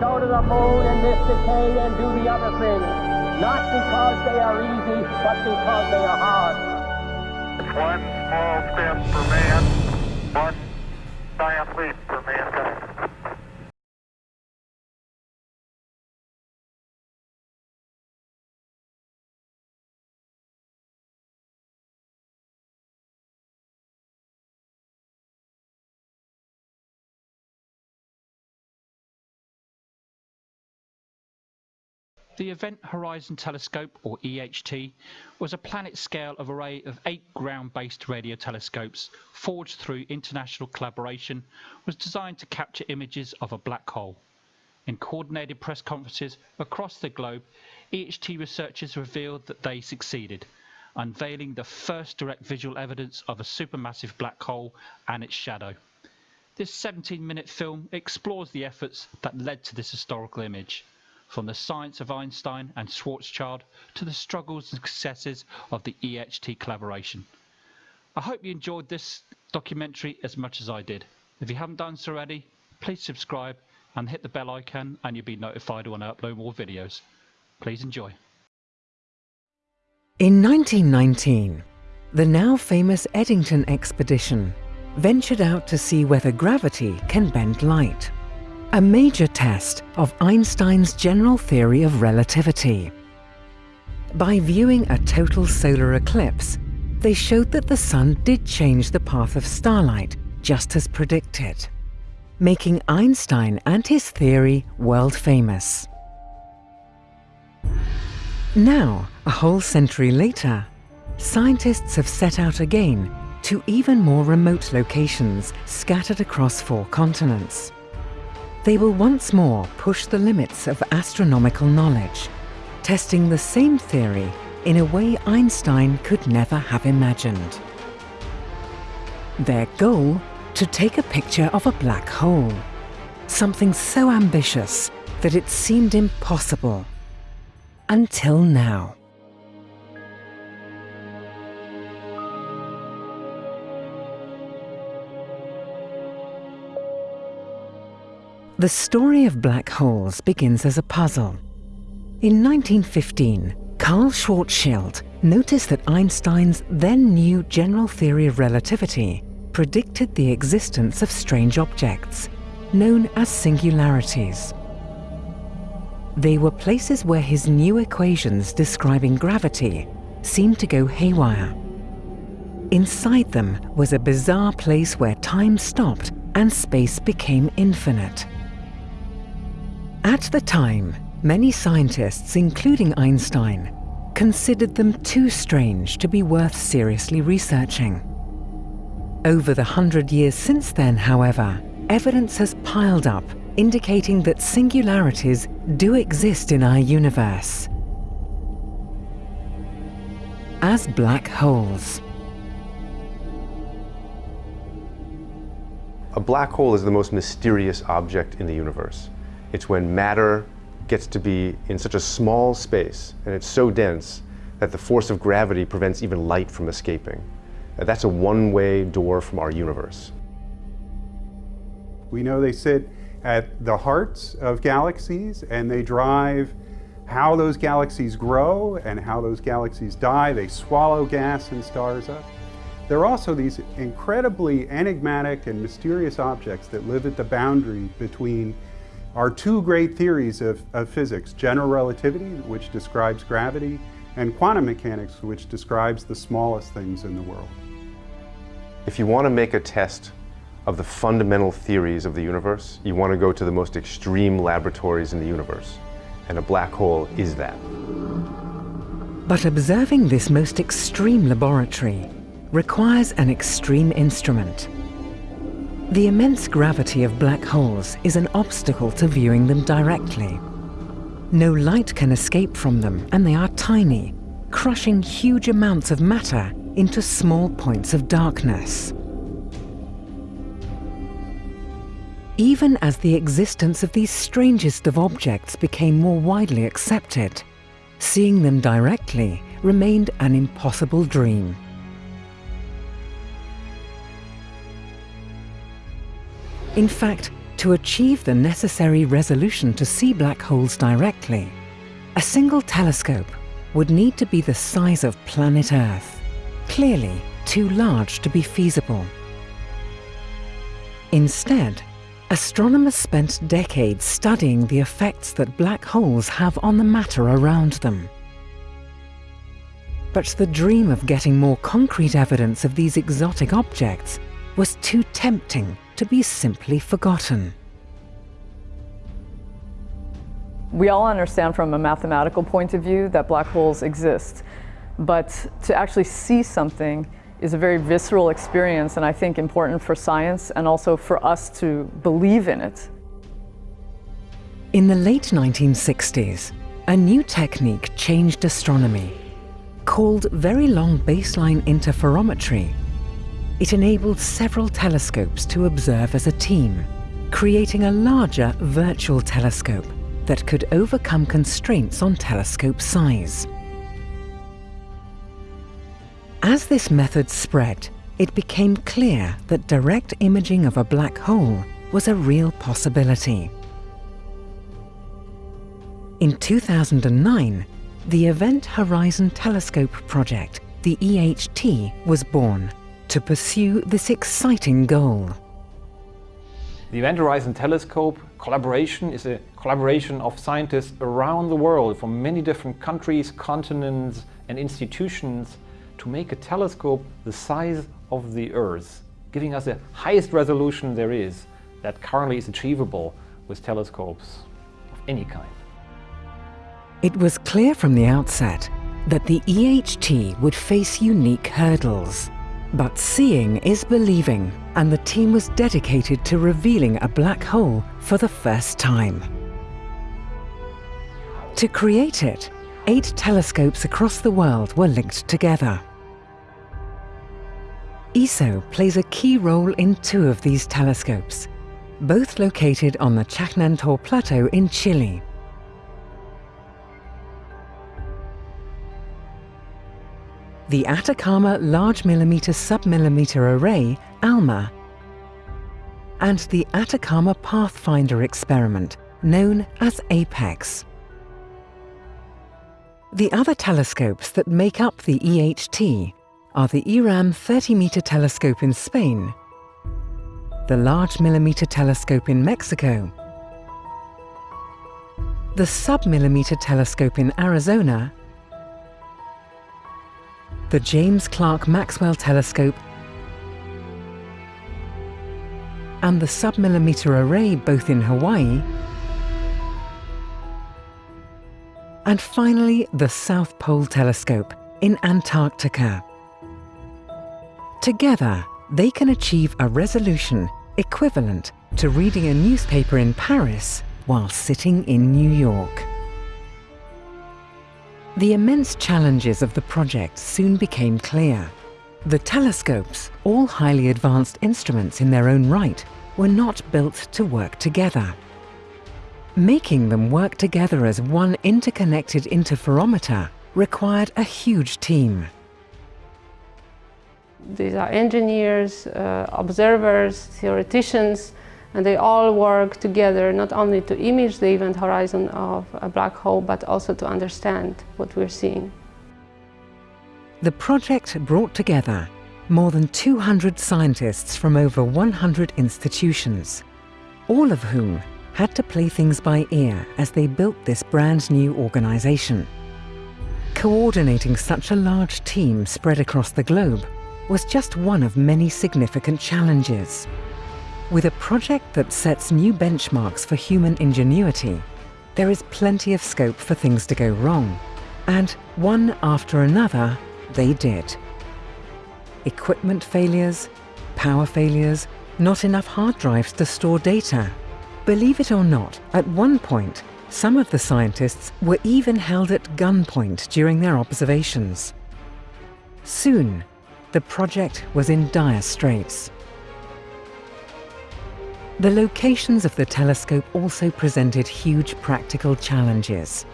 go to the moon in this decade and do the other things. Not because they are easy, but because they are hard. One small step for man, one giant leap for mankind. The Event Horizon Telescope, or EHT, was a planet-scale array of eight ground-based radio telescopes forged through international collaboration was designed to capture images of a black hole. In coordinated press conferences across the globe, EHT researchers revealed that they succeeded, unveiling the first direct visual evidence of a supermassive black hole and its shadow. This 17-minute film explores the efforts that led to this historical image from the science of Einstein and Schwarzschild to the struggles and successes of the EHT collaboration. I hope you enjoyed this documentary as much as I did. If you haven't done so already, please subscribe and hit the bell icon and you'll be notified when I upload more videos. Please enjoy. In 1919, the now famous Eddington expedition ventured out to see whether gravity can bend light a major test of Einstein's general theory of relativity. By viewing a total solar eclipse, they showed that the Sun did change the path of starlight, just as predicted, making Einstein and his theory world famous. Now, a whole century later, scientists have set out again to even more remote locations scattered across four continents they will once more push the limits of astronomical knowledge, testing the same theory in a way Einstein could never have imagined. Their goal? To take a picture of a black hole, something so ambitious that it seemed impossible. Until now. The story of black holes begins as a puzzle. In 1915, Karl Schwarzschild noticed that Einstein's then new general theory of relativity predicted the existence of strange objects, known as singularities. They were places where his new equations describing gravity seemed to go haywire. Inside them was a bizarre place where time stopped and space became infinite. At the time, many scientists, including Einstein, considered them too strange to be worth seriously researching. Over the hundred years since then, however, evidence has piled up indicating that singularities do exist in our universe. As black holes. A black hole is the most mysterious object in the universe. It's when matter gets to be in such a small space and it's so dense that the force of gravity prevents even light from escaping. That's a one-way door from our universe. We know they sit at the hearts of galaxies and they drive how those galaxies grow and how those galaxies die. They swallow gas and stars up. There are also these incredibly enigmatic and mysterious objects that live at the boundary between are two great theories of, of physics, general relativity, which describes gravity, and quantum mechanics, which describes the smallest things in the world. If you want to make a test of the fundamental theories of the universe, you want to go to the most extreme laboratories in the universe, and a black hole is that. But observing this most extreme laboratory requires an extreme instrument, the immense gravity of black holes is an obstacle to viewing them directly. No light can escape from them and they are tiny, crushing huge amounts of matter into small points of darkness. Even as the existence of these strangest of objects became more widely accepted, seeing them directly remained an impossible dream. In fact, to achieve the necessary resolution to see black holes directly, a single telescope would need to be the size of planet Earth, clearly too large to be feasible. Instead, astronomers spent decades studying the effects that black holes have on the matter around them. But the dream of getting more concrete evidence of these exotic objects was too tempting to be simply forgotten. We all understand from a mathematical point of view that black holes exist, but to actually see something is a very visceral experience and I think important for science and also for us to believe in it. In the late 1960s, a new technique changed astronomy. Called Very Long Baseline Interferometry, it enabled several telescopes to observe as a team, creating a larger virtual telescope that could overcome constraints on telescope size. As this method spread, it became clear that direct imaging of a black hole was a real possibility. In 2009, the Event Horizon Telescope project, the EHT, was born to pursue this exciting goal. The Event Horizon Telescope collaboration is a collaboration of scientists around the world from many different countries, continents and institutions to make a telescope the size of the Earth, giving us the highest resolution there is that currently is achievable with telescopes of any kind. It was clear from the outset that the EHT would face unique hurdles. But seeing is believing, and the team was dedicated to revealing a black hole for the first time. To create it, eight telescopes across the world were linked together. ESO plays a key role in two of these telescopes, both located on the Chajnantor Plateau in Chile. The Atacama Large Millimeter Submillimeter Array, ALMA, and the Atacama Pathfinder experiment, known as APEX. The other telescopes that make up the EHT are the IRAM 30-meter telescope in Spain, the Large Millimeter Telescope in Mexico, the Submillimeter Telescope in Arizona, the James Clerk Maxwell Telescope and the submillimeter array both in Hawaii and finally the South Pole Telescope in Antarctica. Together, they can achieve a resolution equivalent to reading a newspaper in Paris while sitting in New York. The immense challenges of the project soon became clear. The telescopes, all highly advanced instruments in their own right, were not built to work together. Making them work together as one interconnected interferometer required a huge team. These are engineers, uh, observers, theoreticians, and they all work together not only to image the event horizon of a black hole but also to understand what we're seeing. The project brought together more than 200 scientists from over 100 institutions, all of whom had to play things by ear as they built this brand new organization. Coordinating such a large team spread across the globe was just one of many significant challenges. With a project that sets new benchmarks for human ingenuity, there is plenty of scope for things to go wrong. And one after another, they did. Equipment failures, power failures, not enough hard drives to store data. Believe it or not, at one point, some of the scientists were even held at gunpoint during their observations. Soon, the project was in dire straits. The locations of the telescope also presented huge practical challenges.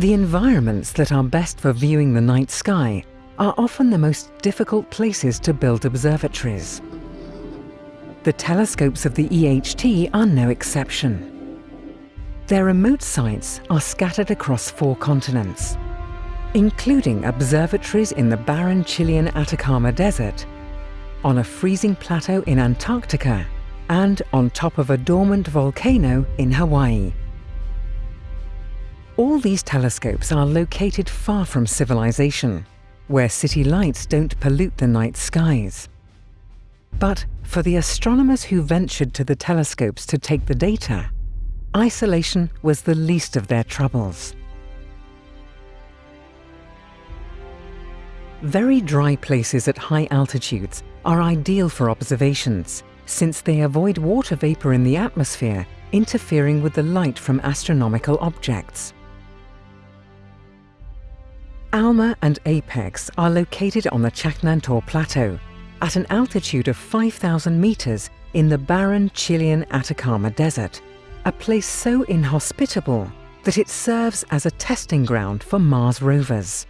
The environments that are best for viewing the night sky are often the most difficult places to build observatories. The telescopes of the EHT are no exception. Their remote sites are scattered across four continents, including observatories in the barren Chilean Atacama Desert, on a freezing plateau in Antarctica, and on top of a dormant volcano in Hawaii. All these telescopes are located far from civilization, where city lights don't pollute the night skies. But for the astronomers who ventured to the telescopes to take the data, isolation was the least of their troubles. Very dry places at high altitudes are ideal for observations, since they avoid water vapor in the atmosphere interfering with the light from astronomical objects. Alma and Apex are located on the Chajnantor Plateau at an altitude of 5,000 meters in the barren Chilean Atacama Desert, a place so inhospitable that it serves as a testing ground for Mars rovers.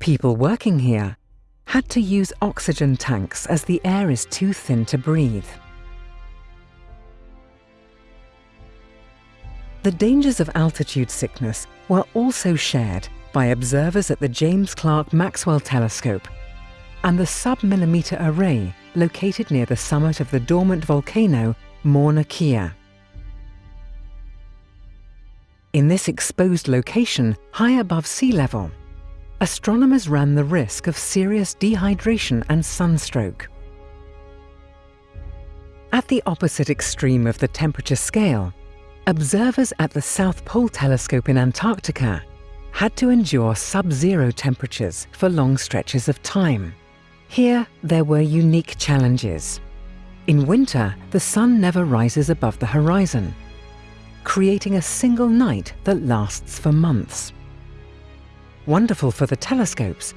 People working here had to use oxygen tanks as the air is too thin to breathe. The dangers of altitude sickness were also shared by observers at the James Clerk Maxwell Telescope and the sub-millimeter array located near the summit of the dormant volcano Mauna Kea. In this exposed location, high above sea level, astronomers ran the risk of serious dehydration and sunstroke. At the opposite extreme of the temperature scale, observers at the South Pole Telescope in Antarctica had to endure sub-zero temperatures for long stretches of time. Here, there were unique challenges. In winter, the sun never rises above the horizon, creating a single night that lasts for months. Wonderful for the telescopes,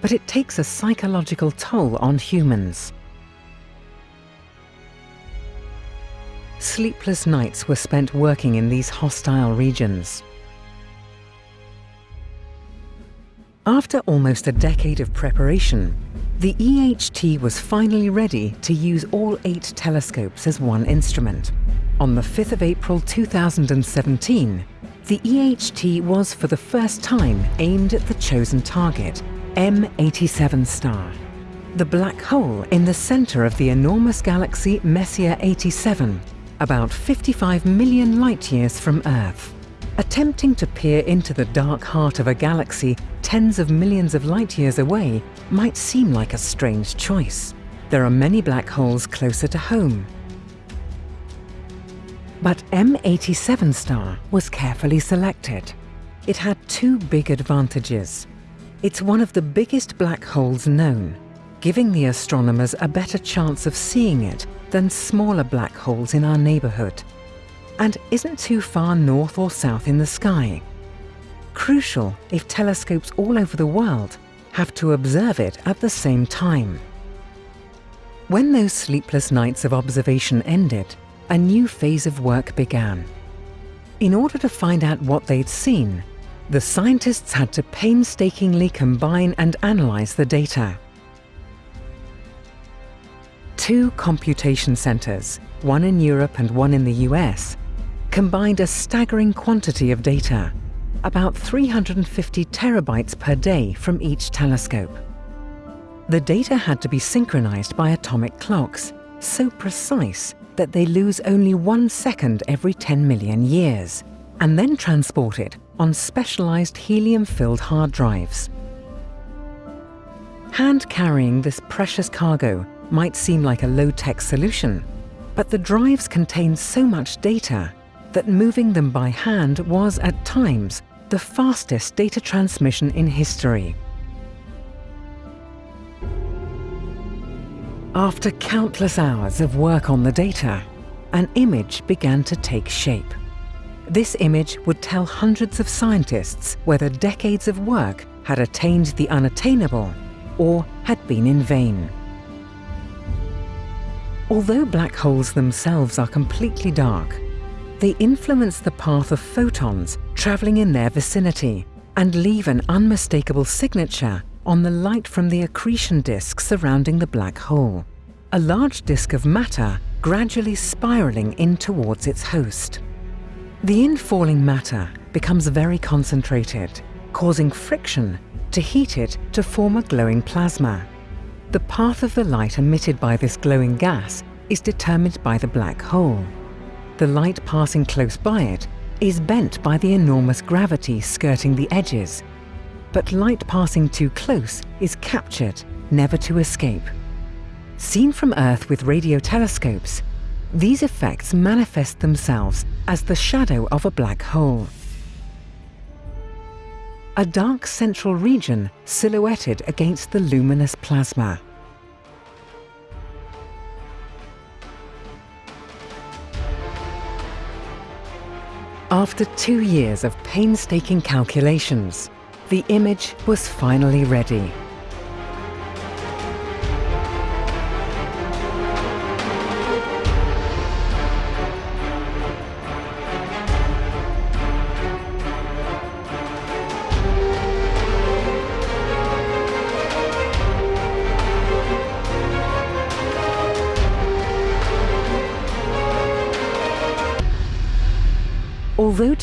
but it takes a psychological toll on humans. Sleepless nights were spent working in these hostile regions. After almost a decade of preparation, the EHT was finally ready to use all eight telescopes as one instrument. On the 5th of April 2017, the EHT was for the first time aimed at the chosen target, M87 star, the black hole in the center of the enormous galaxy Messier 87, about 55 million light-years from Earth. Attempting to peer into the dark heart of a galaxy tens of millions of light-years away might seem like a strange choice. There are many black holes closer to home. But M87 star was carefully selected. It had two big advantages. It's one of the biggest black holes known, giving the astronomers a better chance of seeing it than smaller black holes in our neighborhood, and isn't too far north or south in the sky. Crucial if telescopes all over the world have to observe it at the same time. When those sleepless nights of observation ended, a new phase of work began. In order to find out what they'd seen, the scientists had to painstakingly combine and analyze the data. Two computation centers, one in Europe and one in the US, combined a staggering quantity of data, about 350 terabytes per day from each telescope. The data had to be synchronized by atomic clocks, so precise that they lose only one second every 10 million years, and then transported on specialized helium-filled hard drives. Hand carrying this precious cargo might seem like a low-tech solution, but the drives contain so much data that moving them by hand was, at times, the fastest data transmission in history. After countless hours of work on the data, an image began to take shape. This image would tell hundreds of scientists whether decades of work had attained the unattainable or had been in vain. Although black holes themselves are completely dark, they influence the path of photons traveling in their vicinity and leave an unmistakable signature on the light from the accretion disk surrounding the black hole, a large disk of matter gradually spiraling in towards its host. The infalling matter becomes very concentrated, causing friction to heat it to form a glowing plasma. The path of the light emitted by this glowing gas is determined by the black hole. The light passing close by it is bent by the enormous gravity skirting the edges, but light passing too close is captured, never to escape. Seen from Earth with radio telescopes, these effects manifest themselves as the shadow of a black hole. A dark central region silhouetted against the luminous plasma. After two years of painstaking calculations, the image was finally ready.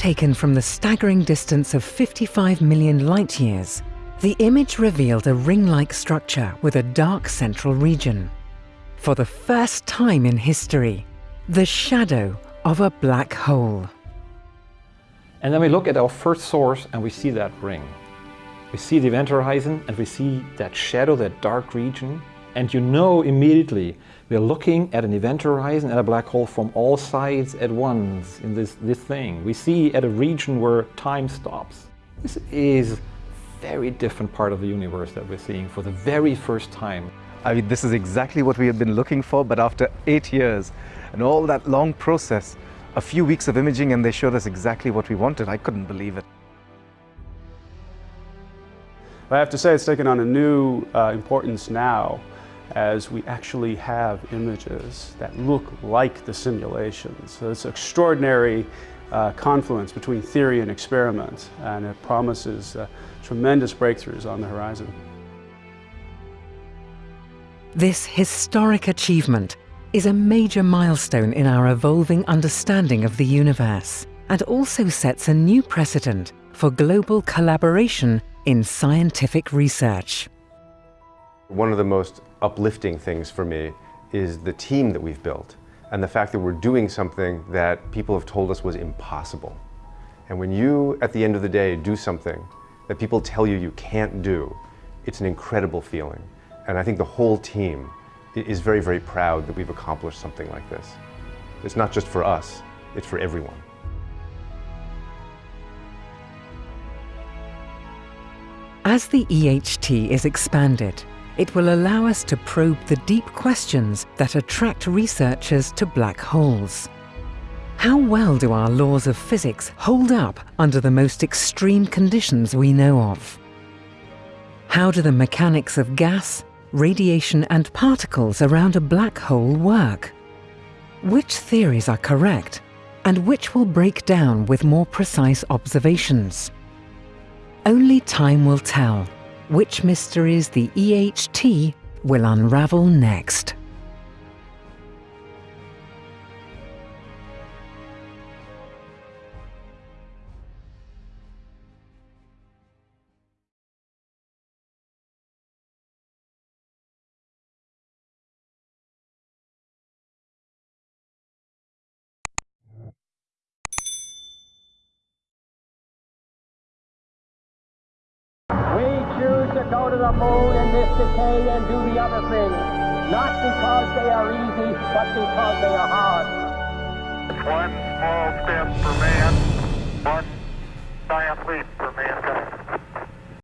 Taken from the staggering distance of 55 million light-years, the image revealed a ring-like structure with a dark central region. For the first time in history, the shadow of a black hole. And then we look at our first source and we see that ring. We see the event horizon and we see that shadow, that dark region. And you know immediately we're looking at an event horizon at a black hole from all sides at once in this, this thing. We see at a region where time stops. This is a very different part of the universe that we're seeing for the very first time. I mean, this is exactly what we have been looking for, but after eight years and all that long process, a few weeks of imaging and they showed us exactly what we wanted. I couldn't believe it. I have to say it's taken on a new uh, importance now as we actually have images that look like the simulations. So it's extraordinary uh, confluence between theory and experiment, and it promises uh, tremendous breakthroughs on the horizon. This historic achievement is a major milestone in our evolving understanding of the universe and also sets a new precedent for global collaboration in scientific research. One of the most uplifting things for me is the team that we've built and the fact that we're doing something that people have told us was impossible. And when you, at the end of the day, do something that people tell you you can't do, it's an incredible feeling. And I think the whole team is very, very proud that we've accomplished something like this. It's not just for us, it's for everyone. As the EHT is expanded, it will allow us to probe the deep questions that attract researchers to black holes. How well do our laws of physics hold up under the most extreme conditions we know of? How do the mechanics of gas, radiation and particles around a black hole work? Which theories are correct and which will break down with more precise observations? Only time will tell which mysteries the EHT will unravel next. Go to the moon in this decade and do the other things, not because they are easy, but because they are hard. One small step for man, one giant leap for mankind.